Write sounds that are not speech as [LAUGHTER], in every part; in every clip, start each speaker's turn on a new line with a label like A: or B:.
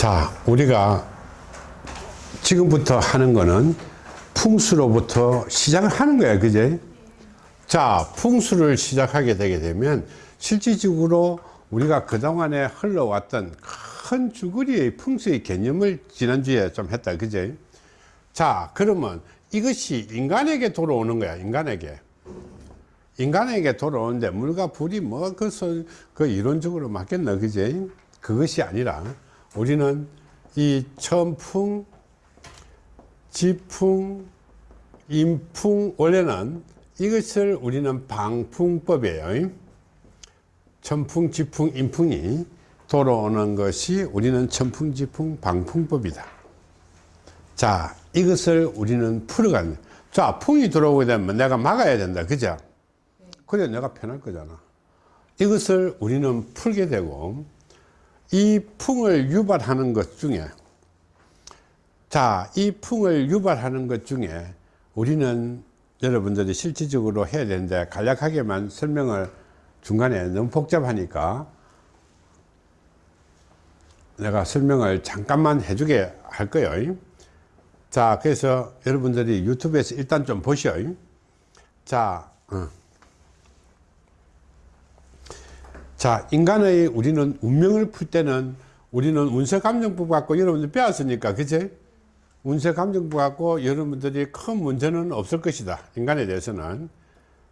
A: 자, 우리가 지금부터 하는 거는 풍수로부터 시작을 하는 거야. 그제? 자, 풍수를 시작하게 되게 되면 실질적으로 우리가 그동안에 흘러왔던 큰 주거리의 풍수의 개념을 지난주에 좀 했다. 그제? 자, 그러면 이것이 인간에게 돌아오는 거야. 인간에게. 인간에게 돌아오는데 물과 불이 뭐 그것을 그 이론적으로 맞겠나. 그제? 그것이 아니라 우리는 이 천풍, 지풍, 인풍 원래는 이것을 우리는 방풍법이에요. 천풍, 지풍, 인풍이 돌아오는 것이 우리는 천풍, 지풍, 방풍법이다. 자, 이것을 우리는 풀어가는. 자, 풍이 들어오게 되면 내가 막아야 된다. 그죠? 그래, 내가 편할 거잖아. 이것을 우리는 풀게 되고, 이 풍을 유발하는 것 중에 자, 이 풍을 유발하는 것 중에 우리는 여러분들이 실질적으로 해야 되는데 간략하게만 설명을 중간에 너무 복잡하니까 내가 설명을 잠깐만 해주게 할 거예요. 자, 그래서 여러분들이 유튜브에서 일단 좀 보셔요. 자, 어. 자, 인간의 우리는 운명을 풀 때는 우리는 운세감정법 갖고 여러분들 배웠으니까, 그치? 운세감정법 갖고 여러분들이 큰 문제는 없을 것이다. 인간에 대해서는.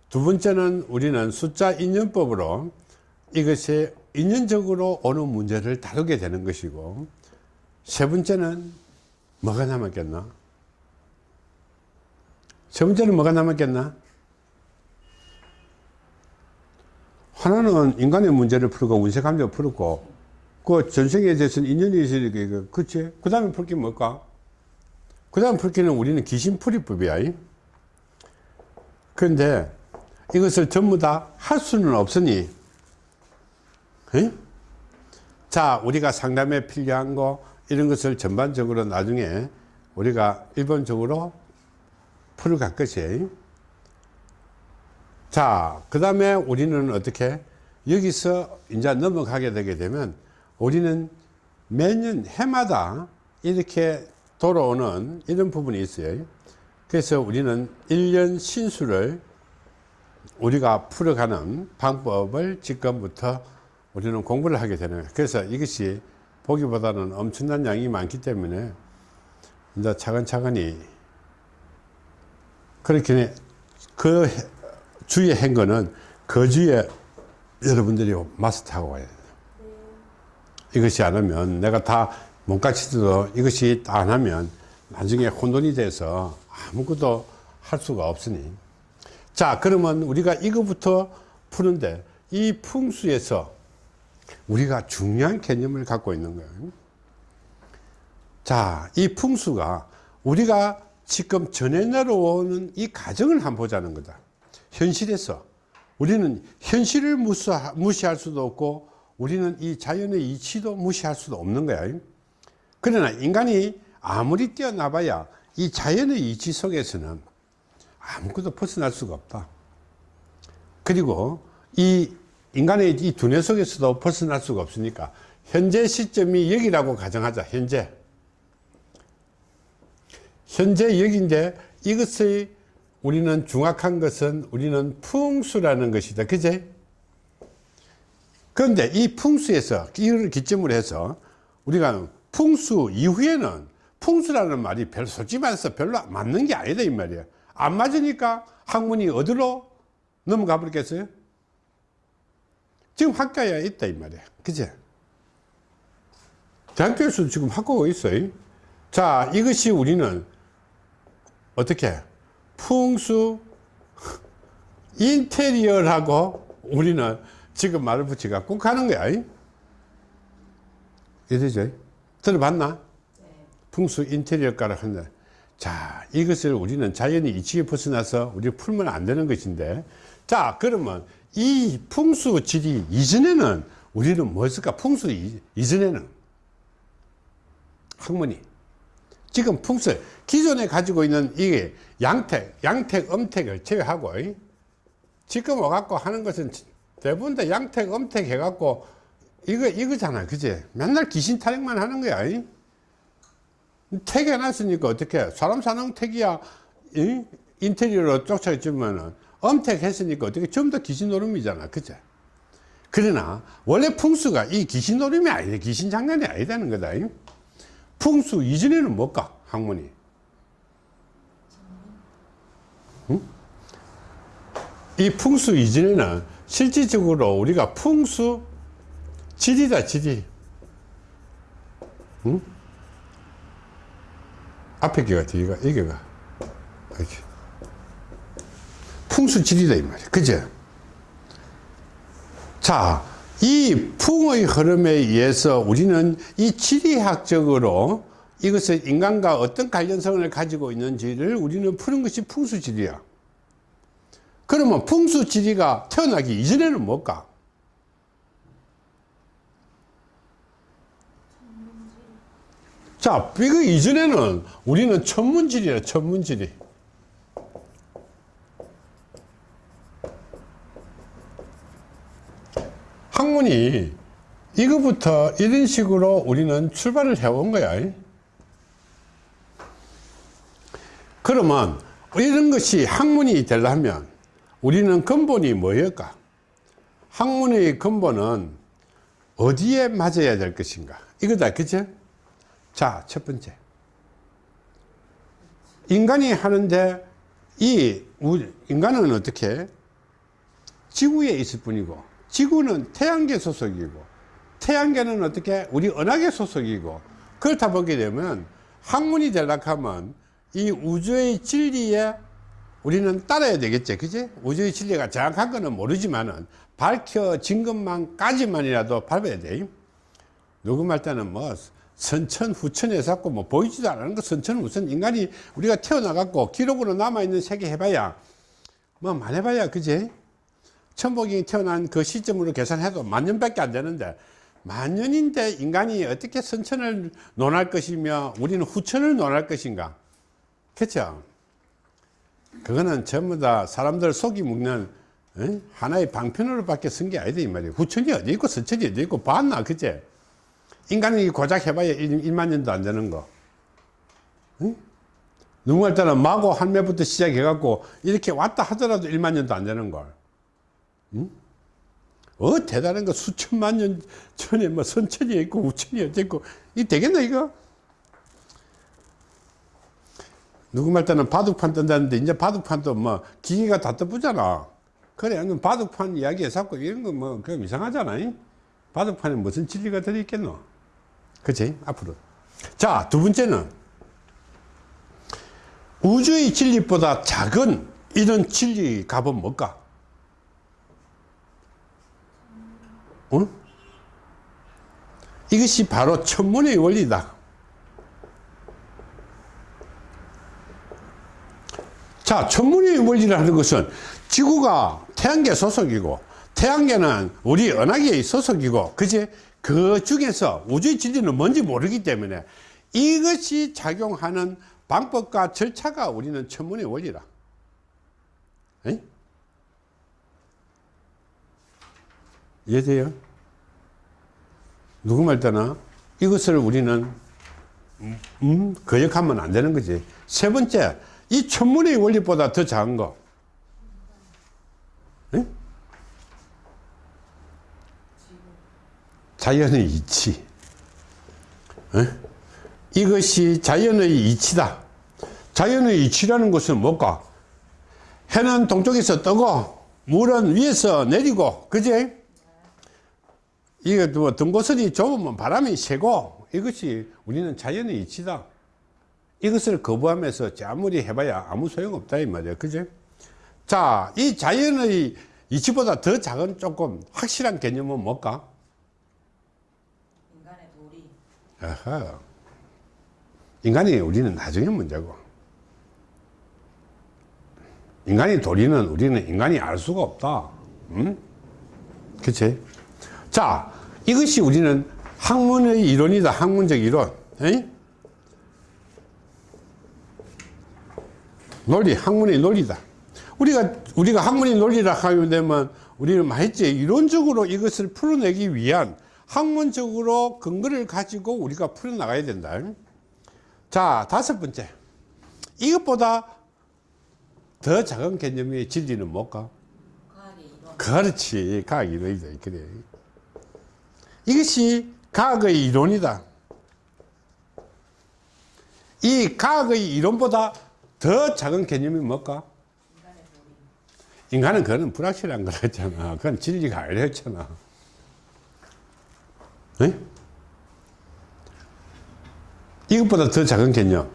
A: 두 번째는 우리는 숫자 인연법으로 이것이 인연적으로 오는 문제를 다루게 되는 것이고, 세 번째는 뭐가 남았겠나? 세 번째는 뭐가 남았겠나? 하나는 인간의 문제를 풀고 운세 감정을 풀고 그 전생에 대해서는 인연이 있으니까 그치? 그 다음에 풀게 뭘까? 그 다음 풀 게는 우리는 귀신풀이법이야 그런데 이것을 전부 다 할 수는 없으니 에? 자 우리가 상담에 필요한 거 이런 것을 전반적으로 나중에 우리가 일본적으로 풀어갈 것이 자, 그 다음에 우리는 어떻게 여기서 이제 넘어가게 되게 되면 우리는 매년 해마다 이렇게 돌아오는 이런 부분이 있어요. 그래서 우리는 1년 신수를 우리가 풀어가는 방법을 지금부터 우리는 공부를 하게 되는 거예요. 그래서 이것이 보기보다는 엄청난 양이 많기 때문에 이제 차근차근히 그렇게 그 주의 행거는 그 주에 여러분들이 마스터하고 와야 돼요. 이것이 안 하면 내가 다 몸가치도 이것이 안 하면 나중에 혼돈이 돼서 아무것도 할 수가 없으니. 자 그러면 우리가 이거부터 푸는데 이 풍수에서 우리가 중요한 개념을 갖고 있는 거예요. 자이 풍수가 우리가 지금 전해 내려오는 이 과정을 한번 보자는 거다 현실에서 우리는 현실을 무시할 수도 없고 우리는 이 자연의 이치도 무시할 수도 없는 거야. 그러나 인간이 아무리 뛰어나봐야 이 자연의 이치 속에서는 아무것도 벗어날 수가 없다. 그리고 이 인간의 이 두뇌 속에서도 벗어날 수가 없으니까 현재 시점이 여기라고 가정하자 현재. 현재 여기인데 이것의 우리는 중학한 것은 우리는 풍수라는 것이다. 그제? 그런데 이 풍수에서 이를 기점으로 해서 우리가 풍수 이후에는 풍수라는 말이 별로 솔직히 말해서 별로 맞는 게 아니다 이 말이야. 안 맞으니까 학문이 어디로 넘어가 버렸겠어요? 지금 학교에 있다 이 말이야. 그제? 대학교에서도 지금 학교가 있어요. 자, 이것이 우리는 어떻게 풍수 인테리어라고 우리는 지금 말을 붙이가 꼭 하는 거야. 이해되죠? 들어봤나? 풍수 인테리어가라 한다 자 이것을 우리는 자연이 이치에 벗어나서 우리 풀면 안 되는 것인데. 자 그러면 이 풍수 질이 이전에는 우리는 뭐였을까? 풍수 이전에는. 학문이 지금 풍수 기존에 가지고 있는 이게 양택, 양택, 음택을 제외하고 지금 와갖고 하는 것은 대부분 다 양택, 음택 해갖고 이거 이거잖아 그제 맨날 귀신 타령만 하는 거야 이? 택 해놨으니까 어떻게 사람 사는 택이야 이? 인테리어로 쫓아주면은 엄택 했으니까 어떻게 전부 다 귀신 노름이잖아 그제 그러나 원래 풍수가 이 귀신 노름이 아니다 귀신 장난이 아니다는 거다 이? 풍수 이전에는 뭘까 학문이? 응? 이 풍수 이전에는 실질적으로 우리가 풍수 지리다 지리. 응? 앞에 개가 뒤가 이게가. 이렇게. 풍수 지리다 이 말이야. 그죠 자 이 풍의 흐름에 의해서 우리는 이 지리학적으로 이것을 인간과 어떤 관련성을 가지고 있는지를 우리는 푸는 것이 풍수 지리야 그러면 풍수 지리가 태어나기 이전에는 뭘까 자, 이거 이전에는 우리는 천문지리야, 천문지리. 학문이 이거부터 이런 식으로 우리는 출발을 해온 거야. 그러면 이런 것이 학문이 되려면 우리는 근본이 뭐일까? 학문의 근본은 어디에 맞아야 될 것인가? 이거다, 그죠? 자, 첫 번째. 인간이 하는데 이 우- 인간은 어떻게 지구에 있을 뿐이고 지구는 태양계 소속이고 태양계는 어떻게 우리 은하계 소속이고 그렇다 보게 되면 학문이 되려고 하면 이 우주의 진리에 우리는 따라야 되겠지 그지? 우주의 진리가 정확한 거는 모르지만은 밝혀진 것만까지만이라도 밟아야 돼. 말 때는 뭐 선천 후천에 자꾸 뭐 보이지도 않는 거 선천 후천 인간이 우리가 태어나갖고 기록으로 남아있는 세계 해봐야 뭐 많해봐야 그지 천복이 태어난 그 시점으로 계산해도 만 년밖에 안 되는데 만 년인데 인간이 어떻게 선천을 논할 것이며 우리는 후천을 논할 것인가? 그렇죠 그거는 전부 다 사람들 속이 먹는 에? 하나의 방편으로 밖에 쓴 게 아니다 이 말이에요. 후천이 어디 있고 선천이 어디 있고 봤나 그제 인간이 고작 해봐야 1, 만 년도 안 되는 거. 응? 누구할 때는 마고 할매부터 시작해 갖고 이렇게 왔다 하더라도 1만 년도 안 되는 걸 응? 어 대단한 거 수천만 년 전에 뭐 선천이 있고 우천이 어쨌고. 이 되겠나 이거? 누구 말 때는 바둑판 뜬다는데 이제 바둑판도 뭐 기계가 다 떠보잖아. 그래 바둑판 이야기에 자꾸 이런 거 뭐 그럼 이상하잖아 이? 바둑판에 무슨 진리가 들어있겠노? 그치 앞으로. 자 두 번째는 우주의 진리보다 작은 이런 진리 값은 뭘까 어? 이것이 바로 천문의 원리다 자, 천문의 원리를 하는 것은 지구가 태양계 소속이고 태양계는 우리 은하계의 소속이고 그지? 그 중에서 우주의 진리는 뭔지 모르기 때문에 이것이 작용하는 방법과 절차가 우리는 천문의 원리라. 에이? 이해돼요? 누구 말 때나 이것을 우리는 음, 음, 거역하면 안 되는 거지. 세 번째, 이 천문의 원리보다 더 작은 거. 에? 자연의 이치. 에? 이것이 자연의 이치다. 자연의 이치라는 것은 뭘까? 해는 동쪽에서 뜨고, 물은 위에서 내리고, 그지? 이게 뭐 등고선이 좁으면 바람이 세고, 이것이 우리는 자연의 이치다. 이것을 거부하면서 아무리 해봐야 아무 소용없다 이 말이야. 그죠 자이 자연의 이치보다 더 작은 조금 확실한 개념은 뭘까?
B: 인간의 도리.
A: 아하. 인간이 우리는 나중에 문제고. 인간이 도리는 우리는 인간이 알 수가 없다. 응? 그치 자 이것이 우리는 학문의 이론이다 학문적 이론 에이? 논리, 학문의 논리다. 우리가, 우리가 학문의 논리라 하게 되면 우리는 말했지. 이론적으로 이것을 풀어내기 위한 학문적으로 근거를 가지고 우리가 풀어나가야 된다. 자, 다섯 번째. 이것보다 더 작은 개념의 진리는 뭘까?
B: 과학의 이론.
A: 그렇지. 과학 이론이다. 그래. 이것이 과학의 이론이다. 이 과학의 이론보다 더 작은 개념이 뭘까? 인간은 그거는 불확실한 거랬잖아. 그건 진리가 아니랬잖아. 네? 이것보다 더 작은 개념.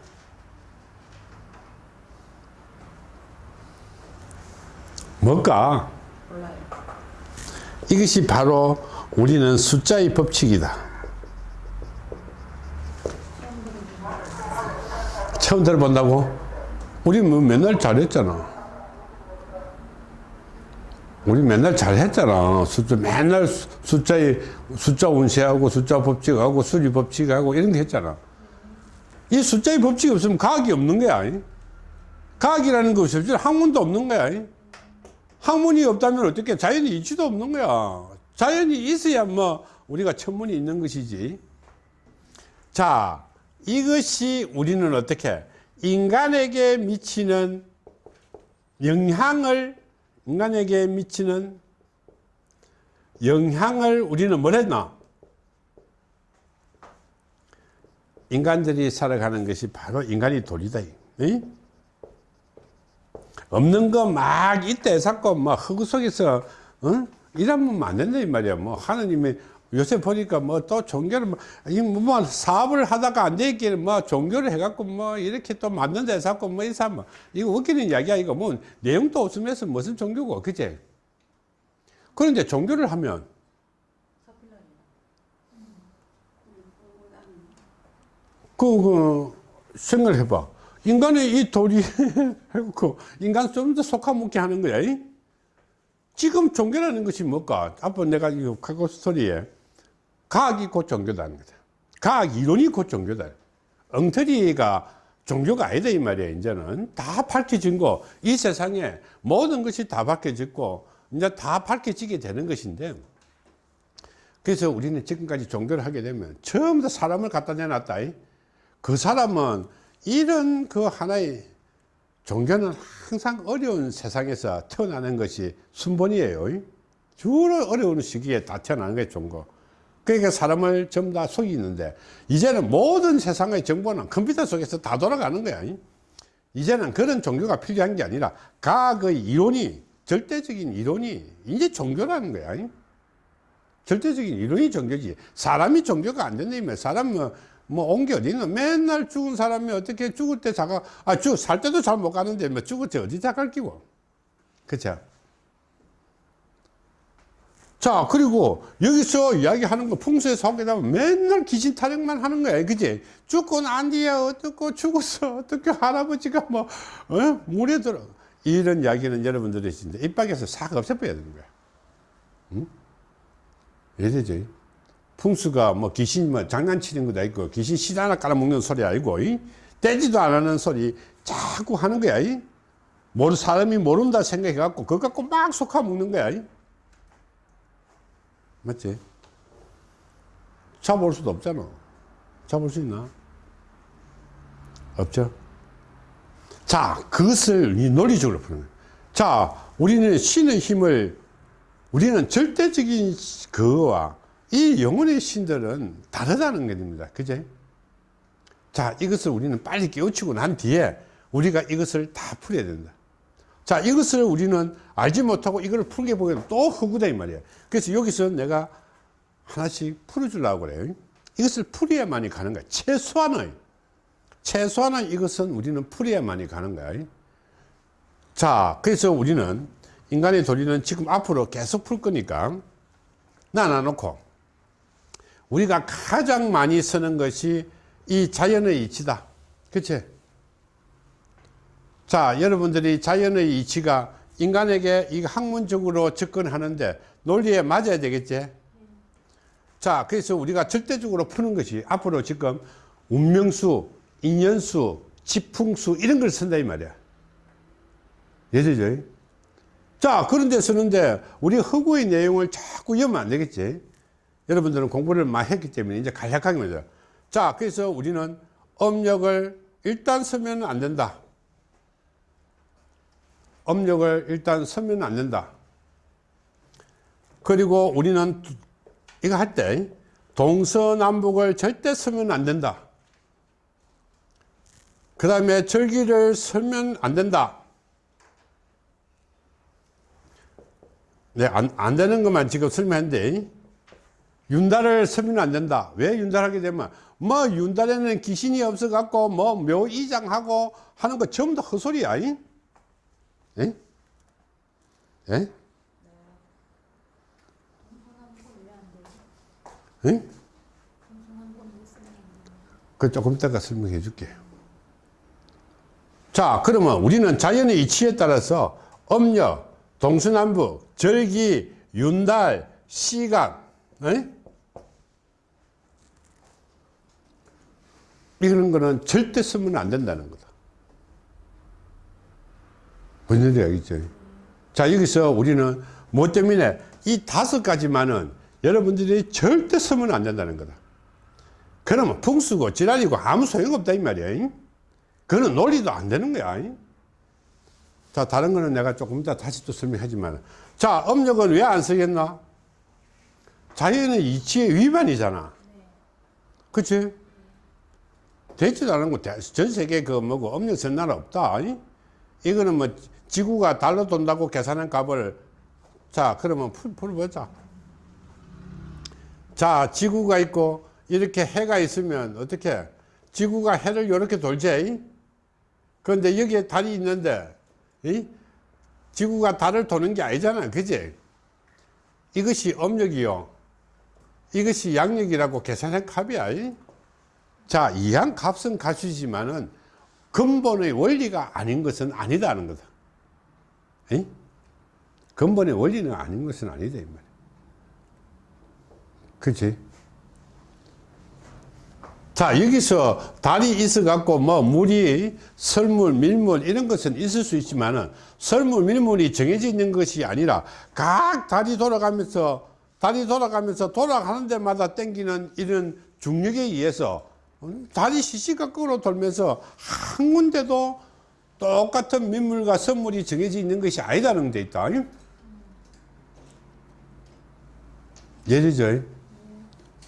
A: 뭘까?
B: 몰라요.
A: 이것이 바로 우리는 숫자의 법칙이다. 처음 들어본다고? 우리 뭐 맨날 잘했잖아. 우리 맨날 잘했잖아. 숫자, 맨날 수- 숫자의, 숫자 운세하고 숫자 법칙하고 수리 법칙하고 이런 거 했잖아. 이 숫자의 법칙이 없으면 과학이 없는 거야. 과학이라는 것이 없으면 학문도 없는 거야. 학문이 없다면 어떻게 자연이 이치도 없는 거야. 자연이 있어야 뭐 우리가 천문이 있는 것이지. 자, 이것이 우리는 어떻게 인간에게 미치는 영향을 인간에게 미치는 영향을 우리는 뭘 했나? 인간들이 살아가는 것이 바로 인간의 도리다. 이? 없는 거 막 이때 잡고 막흙 속에서 어? 일하면 안 된다 이 말이야. 뭐 하느님이 요새 보니까 뭐 또 종교를 뭐, 이뭐 사업을 하다가 안 되기는 뭐 종교를 해갖고 뭐 이렇게 또 만든 데 잡고 뭐 이사 뭐 이거 웃기는 이야기야 이거 뭐 내용도 없으면서 무슨 종교고 그제? 그런데 종교를 하면. 그, 그 생각을 해봐. 인간의 이 도리 [LAUGHS] 해놓고 인간 좀 더 속아먹게 하는 거야. 이? 지금 종교라는 것이 뭘까? 앞으로 내가 이 과거 스토리에 과학이 곧 종교다는 거다. 과학 이론이 곧 종교다. 엉터리가 종교가 아니다 이 말이야. 이제는 다 밝혀진 거. 이 세상에 모든 것이 다 밝혀졌고 이제 다 밝혀지게 되는 것인데 그래서 우리는 지금까지 종교를 하게 되면 처음 다 사람을 갖다 내놨다. 이. 그 사람은 이런 그 하나의 종교는 항상 어려운 세상에서 태어나는 것이 순번이에요. 주로 어려운 시기에 다 태어나는 게 종교. 그러니까 사람을 전부 다 속이는데 이제는 모든 세상의 정보는 컴퓨터 속에서 다 돌아가는 거야. 이제는 그런 종교가 필요한 게 아니라 과학의 이론이 절대적인 이론이 이제 종교라는 거야. 절대적인 이론이 종교지. 사람이 종교가 안 된다면 사람 뭐, 뭐 어디 있나? 맨날 죽은 사람이 어떻게 죽을 때 자가, 아, 죽, 살 때도 잘 못 가는데 뭐 죽을 때 어디 자갈 끼고. 그쵸? 자, 그리고 여기서 이야기하는 거 풍수에서 하게 되면 맨날 귀신 타령만 하는 거야. 그지? 죽고 난 뒤에 어떻고 죽었어. 어떻게 할아버지가 뭐, 어? 물에 들어. 이런 이야기는 여러분들이 진짜 입 밖에서 싹 없애버려야 되는 거야. 응? 왜 되지? 풍수가 뭐 귀신 뭐 장난치는 것도 아니고 귀신 실 하나 깔아먹는 소리 아니고 이? 떼지도 안 하는 소리 자꾸 하는 거야. 이? 모르 사람이 모른다 생각해 갖고 그거 갖고 막 속아 먹는 거야. 이? 맞지? 잡을 수도 없잖아. 잡을 수 있나? 없죠? 자, 그것을 이 논리적으로 푸는 거예요. 자, 우리는 신의 힘을, 우리는 절대적인 그와 이 영혼의 신들은 다르다는 겁니다. 그제? 자, 이것을 우리는 빨리 깨우치고 난 뒤에 우리가 이것을 다 풀어야 된다. 자, 이것을 우리는 알지 못하고 이걸 풀게 보면 또 허구다, 이 말이야. 그래서 여기서 내가 하나씩 풀어주려고 그래요. 이것을 풀어야만이 가는 거야. 최소한의. 최소한의 이것은 우리는 풀어야만이 가는 거야. 자, 그래서 우리는 인간의 도리는 지금 앞으로 계속 풀 거니까 나눠놓고 우리가 가장 많이 쓰는 것이 이 자연의 이치다. 그치? 자, 여러분들이 자연의 이치가 인간에게 이 학문적으로 접근하는데 논리에 맞아야 되겠지? 자, 그래서 우리가 절대적으로 푸는 것이 앞으로 지금 운명수, 인연수, 지풍수 이런 걸 쓴다 이 말이야. 예되죠? 자, 그런 데 쓰는데 우리 허구의 내용을 자꾸 여면 안 되겠지? 여러분들은 공부를 많이 했기 때문에 이제 간략하게 말이죠. 자, 그래서 우리는 음력을 일단 쓰면 안 된다. 음력을 일단 쓰면 안 된다. 그리고 우리는 두- 이거 할 때 동서남북을 절대 쓰면 안 된다. 그 다음에 절기를 쓰면 안 된다. 네, 안, 안 되는 것만 지금 설명했는데, 윤달을 쓰면 안 된다. 왜 윤달하게 되면, 뭐, 윤달에는 귀신이 없어 갖고, 뭐, 묘이장하고 하는 거 전부 다 헛소리야. 이? 예? 예? 예? 그 조금 이따가 설명해 줄게요. 자, 그러면 우리는 자연의 이치에 따라서 음력, 동서남북, 절기, 윤달, 시간, 에? 이런 거는 절대 쓰면 안 된다는 거다. 뭔 얘기 알겠죠? 자, 여기서 우리는 뭐 때문에 이 다섯 가지만은 여러분들이 절대 쓰면 안 된다는 거다. 그러면 풍수고 지랄이고 아무 소용없다 이 말이야. 그거는 논리도 안 되는 거야. 자, 다른 거는 내가 조금 이따 다시 또 설명하지만. 자, 음력은 왜 안 쓰겠나? 자연의 이치의 위반이잖아. 그치? 되지도 않은 거, 대- 전 세계 그 뭐고 음력 쓴 나라 없다. 아니? 이거는 뭐 지구가 달러 돈다고 계산한 값을 자, 그러면 풀, 풀어보자. 자, 지구가 있고 이렇게 해가 있으면 어떻게? 지구가 해를 이렇게 돌지? 그런데 여기에 달이 있는데, 이? 지구가 달을 도는 게 아니잖아. 그지? 이것이 음력이요. 이것이 양력이라고 계산한 값이야. 이? 자, 이한 값은 갖추지만은 근본의 원리가 아닌 것은 아니다는 거다. 이? 근본의 원리는 아닌 것은 아니다. 이 말이야. 그치? 자, 여기서 달이 있어 갖고, 뭐, 물이, 설물, 밀물, 이런 것은 있을 수 있지만은, 설물, 밀물이 정해져 있는 것이 아니라, 각 달이 돌아가면서, 달이 돌아가면서 돌아가는 데마다 땡기는 이런 중력에 의해서, 음, 달이 시시각각으로 돌면서, 한 군데도 똑같은 민물과 선물이 정해져 있는 것이 아니다는 데 있다. 예리죠?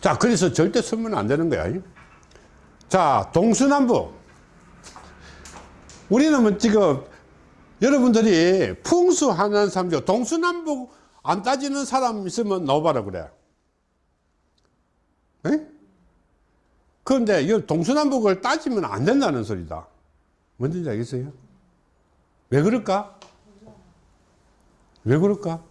A: 자, 그래서 절대 쓰면 안 되는 거야. 자, 동서남북. 우리는 뭐 지금 여러분들이 풍수하는 사람 중 동서남북 안 따지는 사람 있으면 나와봐라 그래. 에? 그런데 이 동서남북을 따지면 안 된다는 소리다. 뭔지 알겠어요? 왜 그럴까? 왜 그럴까?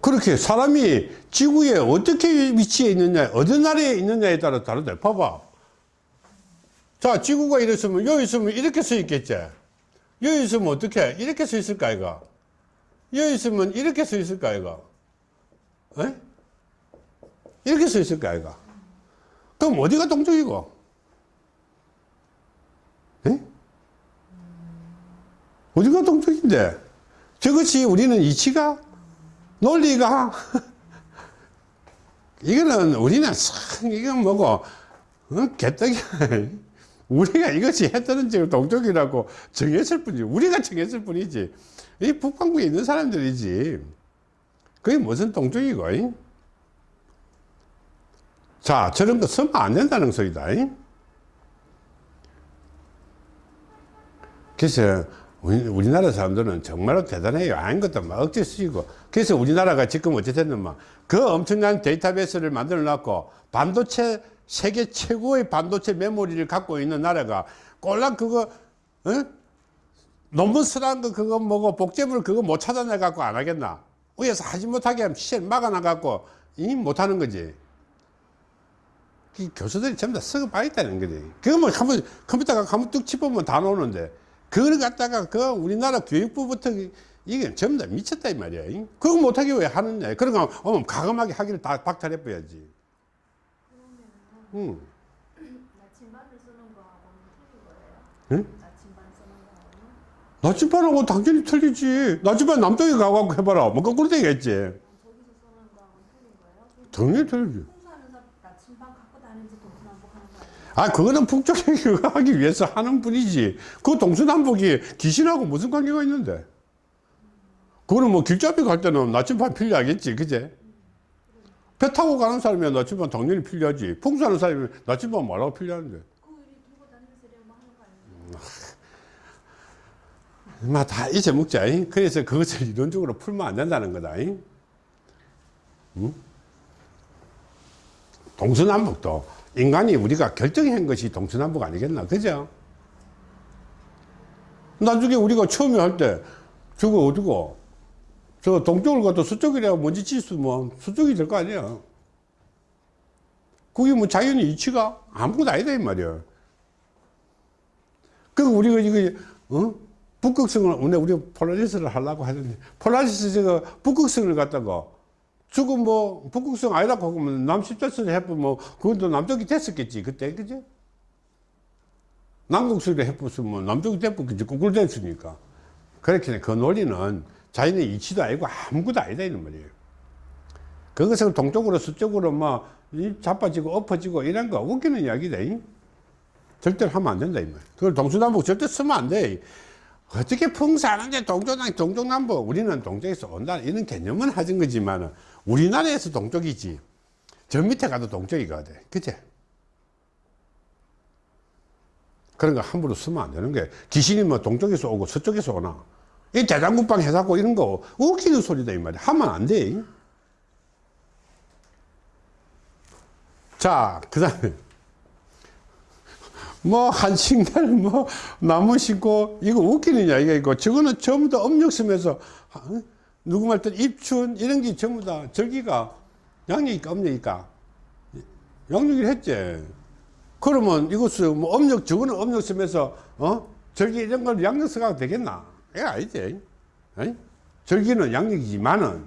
A: 그렇게 사람이 지구에 어떻게 위치해 있느냐, 어느 나라에 있느냐에 따라 다르다. 봐봐. 자, 지구가 이랬으면, 여기 있으면 이렇게 서 있겠지. 여기 있으면 어떻게? 이렇게 서 있을까, 이가? 여기 있으면 이렇게 서 있을까, 이가? 에? 이렇게 서 있을까, 이가? 그럼 어디가 동쪽이고? 에? 어디가 동쪽인데? 저것이 우리는 이치가 논리가 [LAUGHS] 이거는 우리는 참 이건 뭐고 어? 개떡이야 [LAUGHS] 우리가 이것이 해뜨는 지금 동쪽이라고 정했을 뿐이지 우리가 정했을 뿐이지 이 북방구에 있는 사람들이지 그게 무슨 동쪽이고 이? 자 저런 거 쓰면 안 된다는 소리다 이? 그래서 우리, 우리나라 사람들은 정말로 대단해요. 아무것도 막 억지 쓰이고. 그래서 우리나라가 지금 어쨌든 막그 엄청난 데이터베이스를 만들어 놨고 반도체, 세계 최고의 반도체 메모리를 갖고 있는 나라가 꼴랑 그거, 어? 논문 쓰라는 거 그거 뭐고 복제물 그거 못 찾아내 갖고 안 하겠나? 위에서 하지 못하게 하면 시에 막아놔 갖고 이 못하는 거지. 이 교수들이 전부 다 썩어 빠있다는 거지. 그거 뭐 한번 컴퓨터가 한번 뚝 짚으면 다 나오는데 그걸 갖다가 그 우리나라 교육부부터 이게 전부 다 미쳤다 이 말이야. 그거 못하게 왜 하느냐. 그러니까 어머 가감하게 하기를 다 박탈해 버려야지. 응.
B: 나침반을 쓰는 거하고는 틀린 거예요.
A: 응?
B: 나침반 쓰는 거하고는
A: 나침반하고 당연히 틀리지. 나침반 남쪽에 가갖고 해봐라. 뭐 거꾸로 되겠지.
B: 저기서 쓰는
A: 당연히 틀리지.
B: 풍수하는 사람 나침반 갖고 다니면서 동서남북 하는 거 아,
A: 그거는 그거 [LAUGHS] 하기 위해서 하는 분이지. 그 동서남북이 귀신하고 무슨 관계가 있는데? 그거는 뭐 길잡이 갈 때는 나침반 필요하겠지, 그제? 배 타고 가는 사람이야 나침반 당연히 필요하지. 풍수하는 사람이 나침반 뭐라고 필요한데?
B: 그 일이 들고 다니면서 이래 뭐 하는 거 아니에요?
A: 마, 다 잊어먹자. 잉? 그래서 그것을 이론적으로 풀면 안 된다는 거다. 잉? 응? 동서남북도 인간이 우리가 결정한 것이 동서남북 아니겠나? 그죠? 나중에 우리가 처음에 할 때 저거 어디고 저 동쪽을 가도 서쪽이라 먼지 치수면 서쪽이 될 거 아니야. 그게 뭐 자연의 이치가 아무것도 아니다 이 말이야. 그 우리가 이거 어? 북극성을 오늘 우리 폴라리스를 하려고 하는데 폴라리스 저거 북극성을 갖다가 지금 뭐 북극성 아니라고 하면 남십자선을 해보면 뭐 그것도 남쪽이 됐었겠지 그때 그지? 남극성을 해봤으면 남쪽이 됐겠지 거꾸로 됐으니까 그렇게 그 논리는 자연의 이치도 아니고 아무것도 아니다 이런 말이에요 그것을 동쪽으로 서쪽으로 막이 자빠지고 엎어지고 이런 거 웃기는 이야기다 이. 절대로 하면 안 된다 이 말. 그걸 동서남북 절대 쓰면 안 돼. 어떻게 풍사하는데 동쪽남 동쪽남북 우리는 동쪽에서 온다 이런 개념은 하진 거지만 우리나라에서 동쪽이지. 저 밑에 가도 동쪽이거든 그제 그런 거 함부로 쓰면 안 되는 게 귀신이 뭐 동쪽에서 오고 서쪽에서 오나. 이 대장군방 해사고 이런 거 웃기는 소리다 이 말이야. 하면 안돼. 자그 다음에 [LAUGHS] 뭐 한식날 뭐 나무 심고 이거 웃기는 이야기가 있고 저거는 전부 다 음력섬에서 어? 누구 말든 입춘 이런 게 전부 다 절기가 양력이니까 음력이니까. 양력을 했지. 그러면 이것은 뭐 음력 저거는 음력섬에서 어? 절기 이런 걸 양력서가 되겠나? 예 아니지. 에이? 절기는 양력이지만은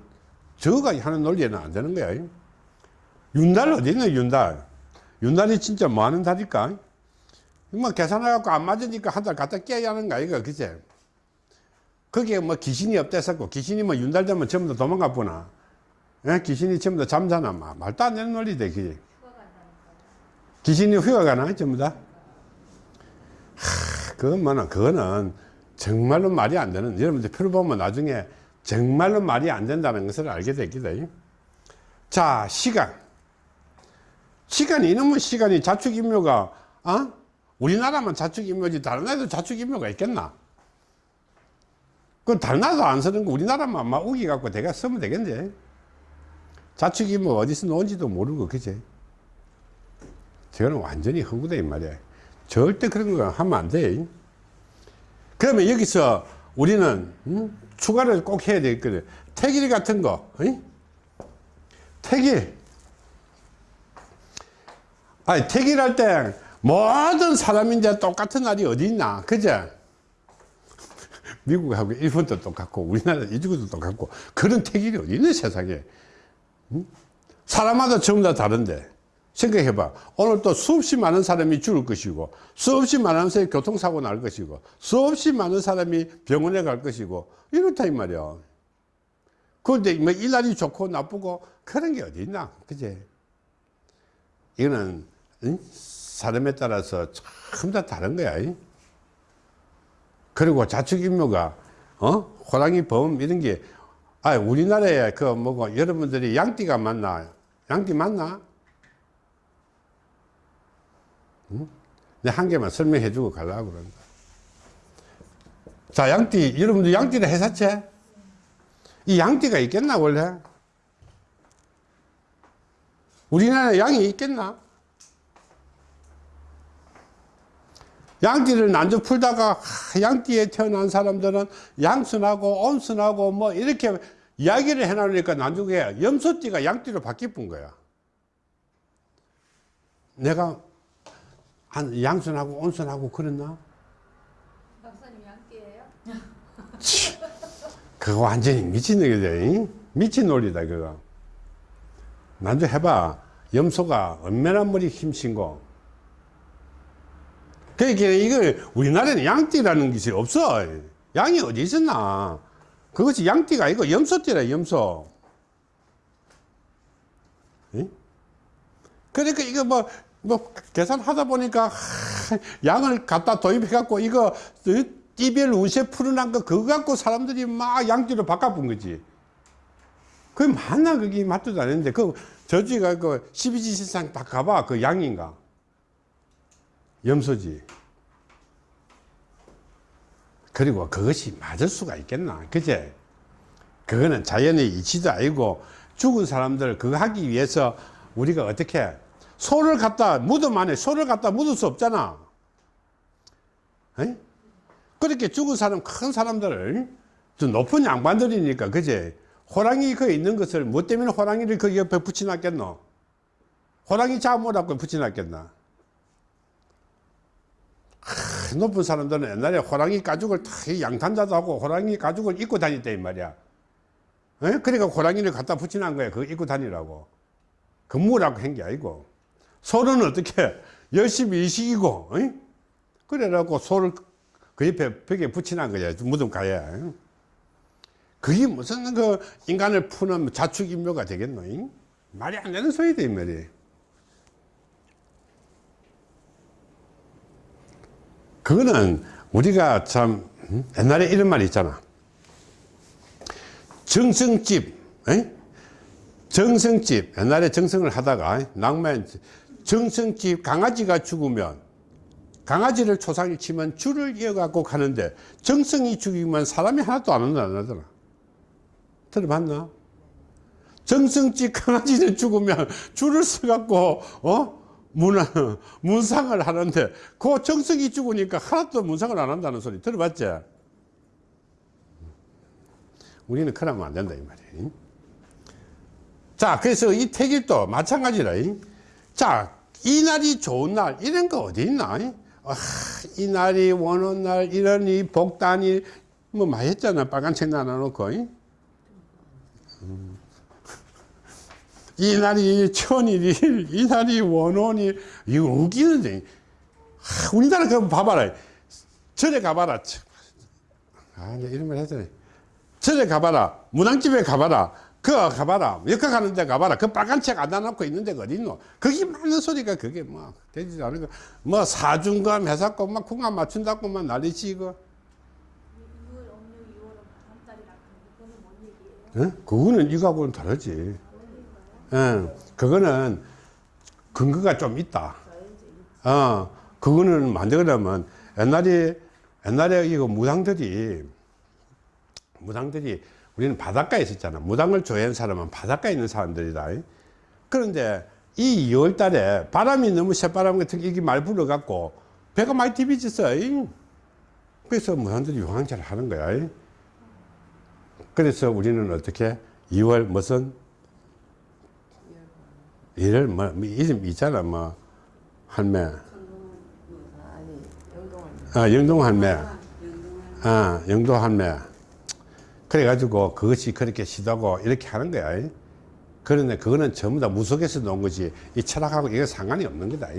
A: 저가 하는 논리에는 안 되는 거야. 윤달 어디 있는 윤달? 윤달이 진짜 뭐 하는 달일까? 뭐 계산해갖고 안 맞으니까 한 달 갖다 깨야 하는 거 아이가 그제 거기에 뭐 귀신이 없댔었고 귀신이 뭐 윤달 되면 전부 다 도망가 보나 예? 귀신이 전부 다 잠자나 막 말도 안 되는 논리대 그게. 귀신이 휴가 가나 전부 다 하, 그건 뭐는 그거는 정말로 말이 안 되는 여러분들 표를 보면 나중에 정말로 말이 안 된다는 것을 알게 됩니다 자 시간 시간이 이놈의 시간이 자축인묘가 어? 우리나라만 자축인묘지 다른 나라도 자축인묘가 있겠나 그 나라도 안 쓰는 거 우리나라만 막 우기 갖고 내가 쓰면 되겠네. 자축인묘 어디서 나온지도 모르고 그제? 저거는 완전히 허구다 이 말이야. 절대 그런 거 하면 안돼. 그러면 여기서 우리는 음? 추가를 꼭 해야 되거든 태길 같은 거 어이? 태길 아니 태길할 때 모든 사람인데 똑같은 날이 어디 있나 그죠 미국하고 일본도 똑같고 우리나라 이쪽도 똑같고 그런 태길이 어디 있는 세상에 응? 사람마다 전부 다 다른데 생각해봐 오늘 또 수없이 많은 사람이 죽을 것이고 수없이 많은 사람이 교통사고 날 것이고 수없이 많은 사람이 병원에 갈 것이고 이렇다 이 말이야 그런데 뭐 일날이 좋고 나쁘고 그런 게 어디 있나 그제 이거는 응? 사람에 따라서 참 다 다른 거야 이? 그리고 자축인묘가 어 호랑이 범 이런 게 아, 우리나라에 그 뭐고 여러분들이 양띠가 맞나? 양띠 맞나? 응? 내한 개만 설명해 주고 가려고 그런다. 자, 양띠, 여러분들 양띠를 해사채? 이 양띠가 있겠나, 원래? 우리나라에 양이 있겠나? 양띠를 난조 풀다가 하, 양띠에 태어난 사람들은 양순하고 온순하고 뭐 이렇게 이야기를 해놓으니까 나중에 염소띠가 양띠로 바뀌은 거야. 내가 한 양순하고 온순하고 그랬나?
B: 박사님 양띠예요?
A: 그거 완전히 미친 얘기다. 미친 논리다, 그거. 난좀 해봐. 염소가 얼마나 머리 힘신고. 그러니까 이걸 우리나라에는 양띠라는 것이 없어. 양이 어디 있었나. 그것이 양띠가 아니고 염소띠라, 염소. 예? 그러니까 이거 뭐, 뭐, 계산하다 보니까, 하, 양을 갖다 도입해갖고, 이거, 어, 띠별 운세 풀어난 거, 그거 갖고 사람들이 막 양지로 바꿔본 거지. 그게 맞나, 그게 맞지도 않는데, 그, 저지가 그, 12지시상 다 가봐. 그 양인가? 염소지. 그리고 그것이 맞을 수가 있겠나. 그제? 그거는 자연의 이치도 아니고, 죽은 사람들 그거 하기 위해서 우리가 어떻게 소를 갖다 무덤 안에 소를 갖다 묻을 수 없잖아. 에? 그렇게 죽은 사람 큰 사람들을 좀 높은 양반들이니까 그제 호랑이 거기 있는 것을 뭐 때문에 호랑이를 그 옆에 붙여놨겠노? 호랑이 잡으라고 붙여놨겠나? 하, 높은 사람들은 옛날에 호랑이 가죽을 다 양탄자도 하고 호랑이 가죽을 입고 다녔다 이 말이야. 에? 그러니까 호랑이를 갖다 붙여놓은 거야. 그거 입고 다니라고. 근무라고 한 게 아니고. 소는 어떻게 [LAUGHS] 열심히 일식이고, 어? 그래갖고 소를 그 옆에 벽에 붙여놓은 거야. 무덤 가야. 그게 무슨 그 인간을 푸는 자축인묘가 되겠노? 잉? 말이 안 되는 소리다, 이 말이. 그거는 우리가 참, 음? 옛날에 이런 말이 있잖아. 정성집, 에? 정성집, 옛날에 정성을 하다가, 낭만, 정성집 강아지가 죽으면, 강아지를 초상에 치면 줄을 이어갖고 가는데, 정성이 죽이면 사람이 하나도 안 하더라. 들어봤나? 정성집 강아지는 죽으면 줄을 서갖고, 어? 문, [LAUGHS] 문상을 하는데, 그 정성이 죽으니까 하나도 문상을 안 한다는 소리 들어봤지? 우리는 그러면 안 된다 이 말이에요 자 그래서 이 택일도 마찬가지라 자 이날이 좋은 날 이런 거 어디 있나 아, 이날이 원한 날 이런 이 복단이 뭐 많이 했잖아 빨간 책 나눠놓고 음. 이날이 천일일 [LAUGHS] 이날이 원원일 이거 웃기는데 아, 우리나라 그 봐봐라 절에 가봐라 아 이런 말 했잖아 절에 가봐라. 무당집에 가봐라. 그 가봐라. 역학 가는 데 가봐라. 그 빨간 책안 놔놓고 있는 데가 어딨노? 거기 많은 소리가 그게 뭐, 되지도 않은 거. 뭐 사중감 해갖고 막 궁합 맞춘다고 막 난리치고.
B: 6월 음력 2월은 바람달이라 그거는 뭔 얘기예요?
A: 응? 그거는 이거하고는 다르지. 응. 그거는 근거가 좀 있다. 어, 그거는 만들려면 옛날에, 옛날에 이거 무당들이 무당들이 우리는 바닷가에 있었잖아. 무당을 좋아하는 사람은 바닷가에 있는 사람들이다. 그런데 이 2월 달에 바람이 너무 새바람 같은 게 이게 말 불어갖고 배가 많이 디비졌어. 그래서 무당들이 용왕제를 하는 거야. 그래서 우리는 어떻게 2월 무슨 1월 뭐, 뭐 이름 있잖아. 뭐 할매.
C: 아, 영동
A: 할매. 아, 영도 할매. 그래 가지고 그것이 그렇게 시도하고 이렇게 하는 거야. 그런데 그거는 전부 다 무속에서 놓은 거지. 이 철학하고 이게 상관이 없는 거다.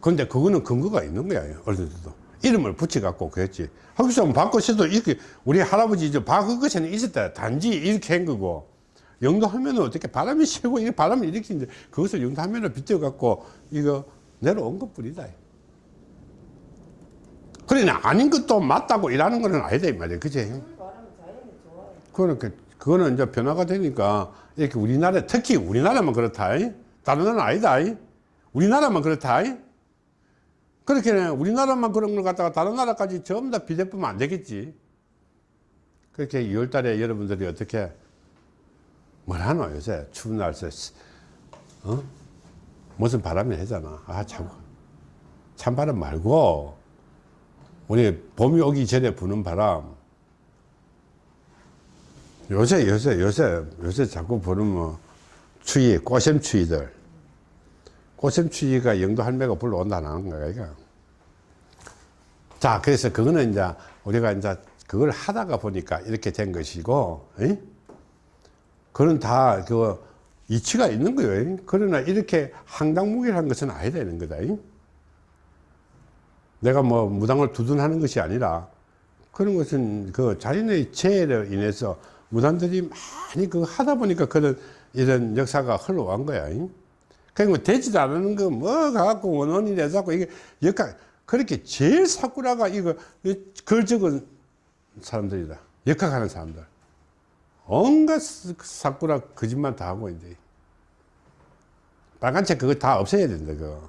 A: 그런데 그거는 근거가 있는 거야. 어른들도. 이름을 붙여갖고 그랬지. 거기서 바꿔서도 이렇게 우리 할아버지 저 바그것에는 있었다. 단지 이렇게 한 거고. 영도하면은 어떻게 바람이 세고 이 바람을 이제 그것을 영도하면을 빗대갖고 이거 내려온 것 뿐이다. 그러나 아닌 것도 맞다고 일하는 거는 아니다 이 말이야. 그지? 그러니까 그거는 이제 변화가 되니까 이렇게 우리나라 특히 우리나라만 그렇다. 다른 나라는 아니다. 우리나라만 그렇다. 그렇게 우리나라만 그런 걸 갖다가 다른 나라까지 전부 다 비대보면 안 되겠지. 그렇게 2월 달에 여러분들이 어떻게 뭘 하노 요새 추운 날새 어? 무슨 바람이 하잖아. 아, 참. 찬바람 말고 우리 봄이 오기 전에 부는 바람 요새 요새 요새 요새 자꾸 부르면 뭐 추위 꽃샘 추위들 꽃샘 추위가 영도 할매가 불러 온다는 거야 이거 자 그래서 그거는 이제 우리가 이제 그걸 하다가 보니까 이렇게 된 것이고 에? 그건 다그 이치가 있는 거예요 그러나 이렇게 항당무기를 것은 아니다 되는 거다 에? 내가 뭐 무당을 두둔하는 것이 아니라 그런 것은 그 자연의 재해로 인해서 무당들이 많이 그거 하다 보니까 그런 이런 역사가 흘러간 거야. 잉? 그러니까 되지도 않는 거뭐 갖고 원원이 내자고 이게 역학 그렇게 제일 사꾸라가 이거 글 적은 사람들이다. 역학하는 사람들. 온갖 사꾸라 거짓말 다 하고 이제 빨간 책 그거 다 없애야 된다 그거.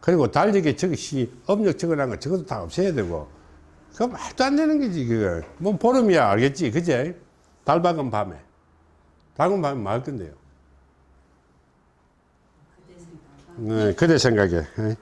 A: 그리고 달리기 적시 업력 적어놓은 거 저것도 다 없애야 되고. 그거 말도 안 되는 거지 그거. 뭐 보름이야 알겠지? 그제? 달 밝은 밤에. 밝은 밤에 뭐할 건데요. 네, 그대 생각에. 예.